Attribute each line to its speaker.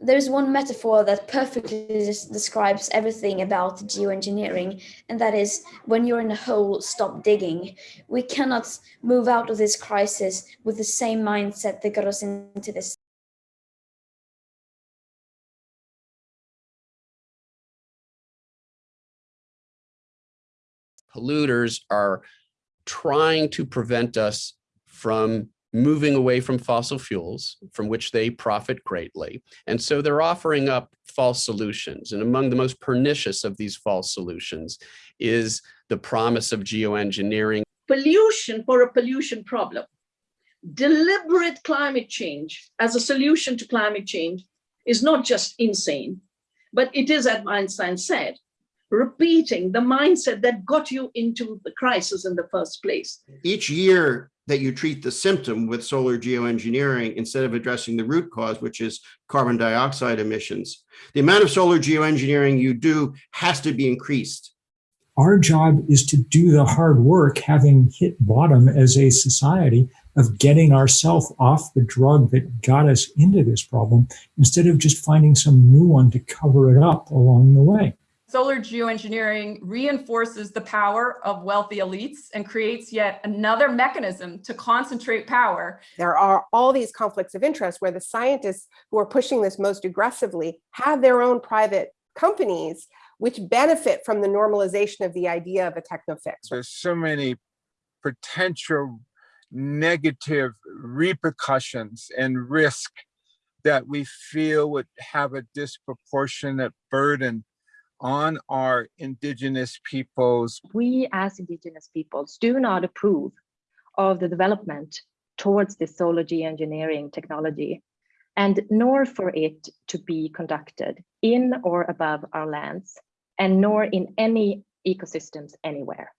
Speaker 1: there's one metaphor that perfectly des- describes everything about geoengineering, and that is when you're in a hole, stop digging. We cannot move out of this crisis with the same mindset that got us into this.
Speaker 2: polluters are trying to prevent us from moving away from fossil fuels, from which they profit greatly. And so they're offering up false solutions. And among the most pernicious of these false solutions is the promise of geoengineering.
Speaker 3: Pollution for a pollution problem. Deliberate climate change as a solution to climate change is not just insane, but it is, as Einstein said, repeating the mindset that got you into the crisis in the first place.
Speaker 4: Each year that you treat the symptom with solar geoengineering instead of addressing the root cause, which is carbon dioxide emissions, the amount of solar geoengineering you do has to be increased.
Speaker 5: Our job is to do the hard work, having hit bottom as a society of getting ourselves off the drug that got us into this problem, instead of just finding some new one to cover it up along the way.
Speaker 6: Solar geoengineering reinforces the power of wealthy elites and creates yet another mechanism to concentrate power.
Speaker 7: There are all these conflicts of interest where the scientists who are pushing this most aggressively have their own private companies which benefit from the normalization of the idea of a techno fix.
Speaker 8: There's so many potential negative repercussions and risk that we feel would have a disproportionate burden on our indigenous peoples.
Speaker 9: We as indigenous peoples do not approve of the development towards this solar geoengineering technology and nor for it to be conducted in or above our lands and nor in any ecosystems anywhere.